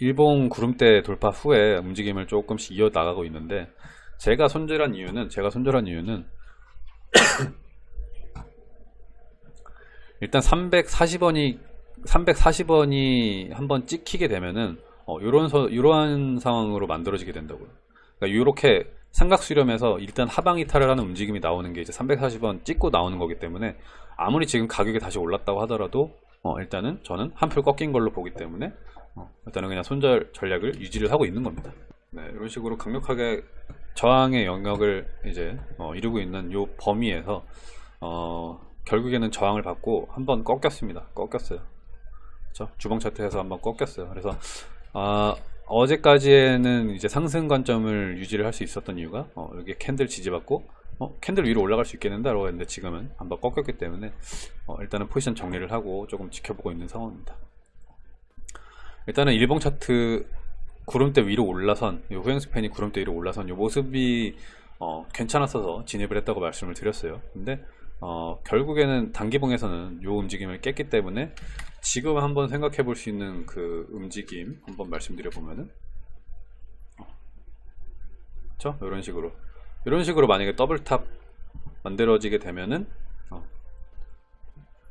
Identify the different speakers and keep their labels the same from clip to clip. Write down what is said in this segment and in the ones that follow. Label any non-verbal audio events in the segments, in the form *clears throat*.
Speaker 1: 일본 구름대 돌파 후에 움직임을 조금씩 이어나가고 있는데 제가 손절한 이유는 제가 손절한 이유는 *clears throat* 일단 340원이 340원이 한번 찍히게 되면은 어, 요런 서, 이러한 상황으로 만들어지게 된다고요. 그러니까 이렇게 삼각 수렴에서 일단 하방 이탈을 하는 움직임이 나오는 게 이제 340원 찍고 나오는 거기 때문에 아무리 지금 가격이 다시 올랐다고 하더라도 어, 일단은 저는 한풀 꺾인 걸로 보기 때문에 어, 일단은 그냥 손절 전략을 유지를 하고 있는 겁니다. 네, 이런 식으로 강력하게 저항의 영역을 이제 어, 이루고 있는 요 범위에서 어, 결국에는 저항을 받고 한번 꺾였습니다. 꺾였어요. 그렇죠? 주봉 차트에서 한번 꺾였어요. 그래서 아, 어제까지에는 이제 상승 관점을 유지를 할 수 있었던 이유가 어, 여기 캔들 지지받고 어, 캔들 위로 올라갈 수 있겠는데 라고 했는데 지금은 한번 꺾였기 때문에 어, 일단은 포지션 정리를 하고 조금 지켜보고 있는 상황입니다. 일단은 일봉 차트 구름대 위로 올라선 이 후행 스팬이 구름대 위로 올라선 이 모습이 어, 괜찮았어서 진입을 했다고 말씀을 드렸어요. 근데 어, 결국에는 단기봉에서는 이 움직임을 깼기 때문에 지금 한번 생각해 볼 수 있는 그 움직임 한번 말씀드려 보면은 그렇죠? 이런 식으로 이런 식으로 만약에 double top 만들어지게 되면은 어,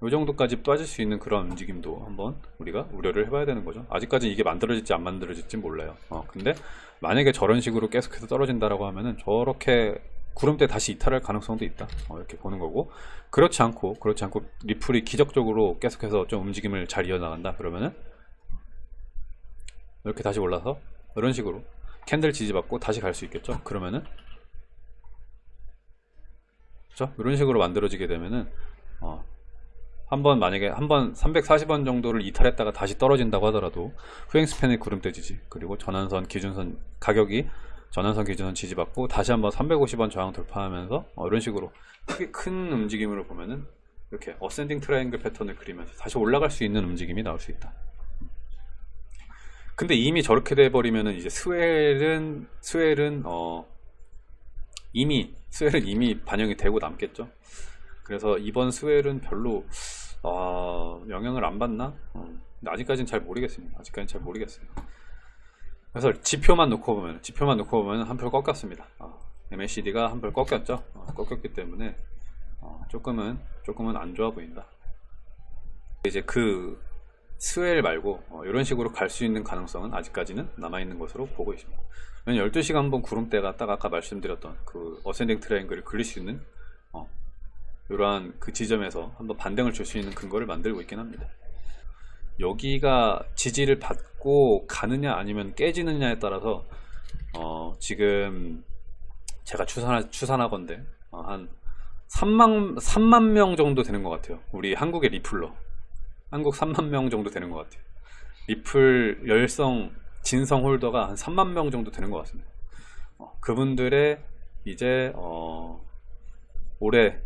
Speaker 1: 이 정도까지 빠질 수 있는 그런 움직임도 한번 우리가 우려를 해봐야 되는 거죠. 아직까지 이게 만들어질지 안 만들어질지 몰라요. 어, 근데 만약에 저런 식으로 계속해서 떨어진다라고 하면은 저렇게 구름대 다시 이탈할 가능성도 있다. 어, 이렇게 보는 거고 그렇지 않고 그렇지 않고 리플이 기적적으로 계속해서 좀 움직임을 잘 이어나간다. 그러면은 이렇게 다시 올라서 이런 식으로 캔들 지지받고 다시 갈 수 있겠죠. 그러면은 그렇죠? 이런 식으로 만들어지게 되면은 어, 한번 만약에 한 번 340원 정도를 이탈했다가 다시 떨어진다고 하더라도 후행 span의 구름대 지지 그리고 전환선 기준선 가격이 전환선 기준선 지지받고 다시 한번 350원 저항 돌파하면서 어, 이런 식으로 크게 큰 움직임으로 보면은 이렇게 ascending triangle 패턴을 그리면서 다시 올라갈 수 있는 움직임이 나올 수 있다. 근데 이미 저렇게 돼 버리면은 이제 스웰은 스웰은 어 이미 스웰은 이미 반영이 되고 남겠죠. 그래서 이번 스웰은 별로 어, 영향을 안 받나? 어, 아직까지는 잘 모르겠습니다. 아직까지는 잘 모르겠어요. 그래서 지표만 놓고 보면 지표만 놓고 보면 한 표 꺾였습니다. 어, MACD가 한 표 꺾였죠. 어, 꺾였기 때문에 어, 조금은 조금은 안 좋아 보인다. 이제 그 스웰 말고 어, 이런 식으로 갈 수 있는 가능성은 아직까지는 남아 있는 것으로 보고 있습니다. 12시간 한번 구름대가 딱 아까 말씀드렸던 그 ascending triangle을 그릴 수 있는 어, 이러한 그 지점에서 한번 반등을 줄 수 있는 근거를 만들고 있긴 합니다. 여기가 지지를 받고 가느냐 아니면 깨지느냐에 따라서 어, 지금 제가 추산하, 추산하건데 어, 한 3만, 3만 명 정도 되는 것 같아요. 우리 한국의 리플러. 한국 3만 명 정도 되는 것 같아요. 리플 열성, 진성 홀더가 한 3만 명 정도 되는 것 같습니다. 어, 그분들의 이제 어, 올해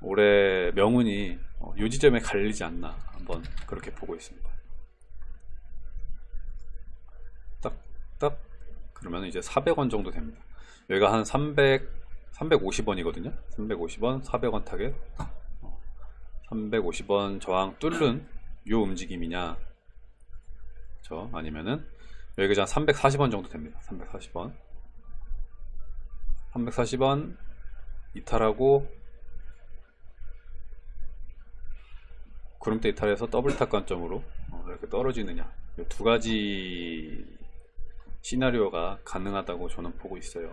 Speaker 1: 올해 명운이 어, 요 지점에 갈리지 않나 한번 그렇게 보고 있습니다. 딱, 딱 그러면 이제 400원 정도 됩니다. 여기가 한 300, 350원이거든요. 350원, 400원 타겟. 350원 저항 뚫는 요 움직임이냐. 그쵸? 아니면은 여기가 한 340원 정도 됩니다. 340원. 340원 이탈하고 구름대 이탈해서 double top 관점으로 어, 이렇게 떨어지느냐. 이두 가지 시나리오가 가능하다고 저는 보고 있어요